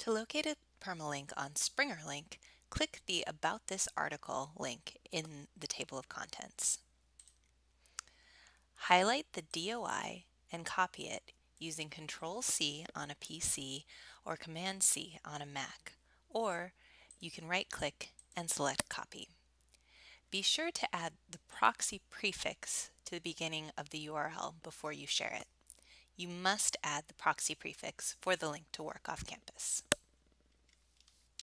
To locate a permalink on SpringerLink, click the About This Article link in the table of contents. Highlight the DOI and copy it using Control-C on a PC or Command-C on a Mac, or you can right-click and select Copy. Be sure to add the proxy prefix to the beginning of the URL before you share it. You must add the proxy prefix for the link to work off campus.